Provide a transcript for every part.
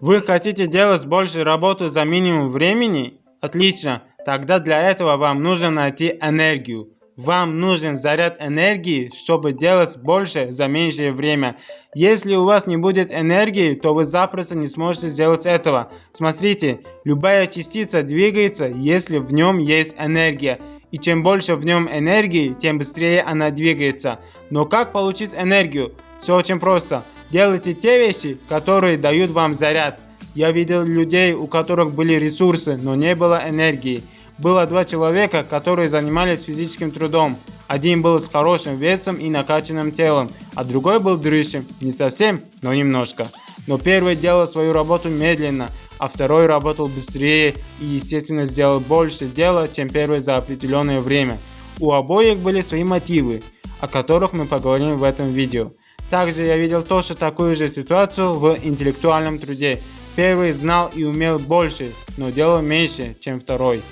Вы хотите делать больше работы за минимум времени? Отлично. Тогда для этого вам нужно найти энергию. Вам нужен заряд энергии, чтобы делать больше за меньшее время. Если у вас не будет энергии, то вы запросто не сможете сделать этого. Смотрите, любая частица двигается, если в нем есть энергия. И чем больше в нем энергии, тем быстрее она двигается. Но как получить энергию? Все очень просто. Делайте те вещи, которые дают вам заряд. Я видел людей, у которых были ресурсы, но не было энергии. Было два человека, которые занимались физическим трудом. Один был с хорошим весом и накачанным телом, а другой был дрыщем. Не совсем, но немножко. Но первый делал свою работу медленно, а второй работал быстрее и естественно сделал больше дела, чем первый за определенное время. У обоих были свои мотивы, о которых мы поговорим в этом видео. Также я видел тоже такую же ситуацию в интеллектуальном труде. Первый знал и умел больше, но делал меньше, чем второй.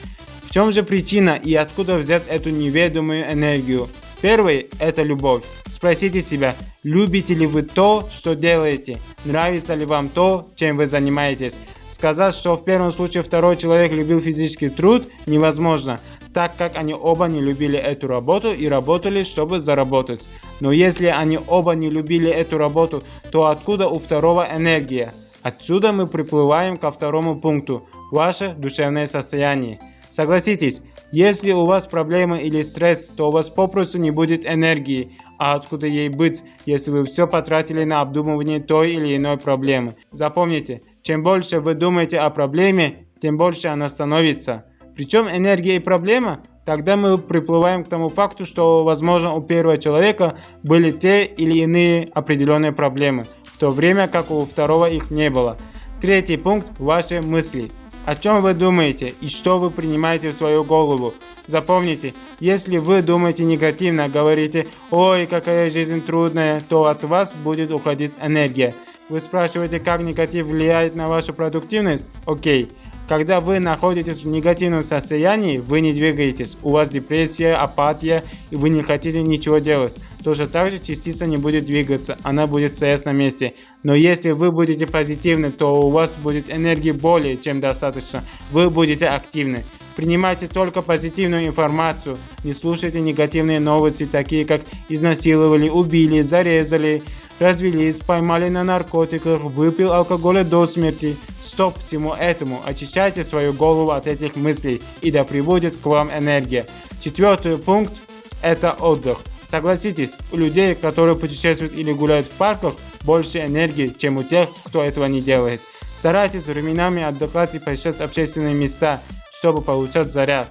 В чем же причина и откуда взять эту неведомую энергию? Первый – это любовь. Спросите себя, любите ли вы то, что делаете? Нравится ли вам то, чем вы занимаетесь? Сказать, что в первом случае второй человек любил физический труд, невозможно, так как они оба не любили эту работу и работали, чтобы заработать. Но если они оба не любили эту работу, то откуда у второго энергия? Отсюда мы приплываем ко второму пункту – ваше душевное состояние. Согласитесь, если у вас проблемы или стресс, то у вас попросту не будет энергии. А откуда ей быть, если вы все потратили на обдумывание той или иной проблемы? Запомните, чем больше вы думаете о проблеме, тем больше она становится. Причем энергия и проблема, тогда мы приплываем к тому факту, что возможно у первого человека были те или иные определенные проблемы, в то время как у второго их не было. Третий пункт – ваши мысли. О чем вы думаете и что вы принимаете в свою голову? Запомните, если вы думаете негативно, говорите «Ой, какая жизнь трудная», то от вас будет уходить энергия. Вы спрашиваете, как негатив влияет на вашу продуктивность? Окей. Когда вы находитесь в негативном состоянии, вы не двигаетесь, у вас депрессия, апатия и вы не хотите ничего делать. Тоже так же частица не будет двигаться, она будет стоять на месте. Но если вы будете позитивны, то у вас будет энергии более чем достаточно, вы будете активны. Принимайте только позитивную информацию, не слушайте негативные новости, такие как изнасиловали, убили, зарезали, развелись, поймали на наркотиках, выпил алкоголя до смерти. Стоп всему этому, очищайте свою голову от этих мыслей и да приводит к вам энергия. Четвертый пункт – это отдых. Согласитесь, у людей, которые путешествуют или гуляют в парках, больше энергии, чем у тех, кто этого не делает. Старайтесь временами отдыхать и посещать общественные места, чтобы получать заряд.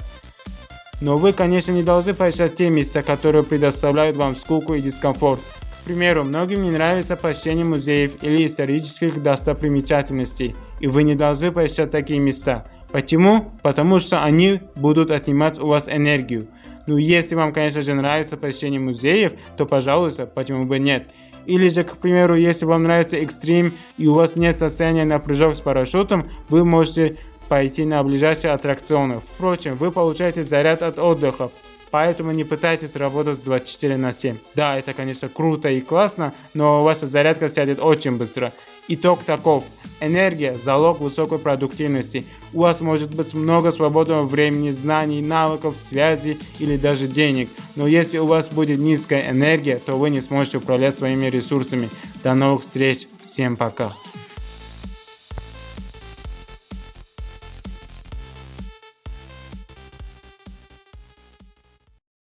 Но вы, конечно, не должны посещать те места, которые предоставляют вам скуку и дискомфорт. К примеру, многим не нравится посещение музеев или исторических достопримечательностей, и вы не должны посещать такие места. Почему? Потому что они будут отнимать у вас энергию. Ну, если вам, конечно же, нравится посещение музеев, то, пожалуйста, почему бы нет. Или же, к примеру, если вам нравится экстрим и у вас нет состояния на прыжок с парашютом, вы можете пойти на ближайшие аттракционы. Впрочем, вы получаете заряд от отдыха, Поэтому не пытайтесь работать 24 на 7. Да, это конечно круто и классно, но ваша зарядка сядет очень быстро. Итог таков. Энергия – залог высокой продуктивности. У вас может быть много свободного времени, знаний, навыков, связей или даже денег. Но если у вас будет низкая энергия, то вы не сможете управлять своими ресурсами. До новых встреч. Всем пока.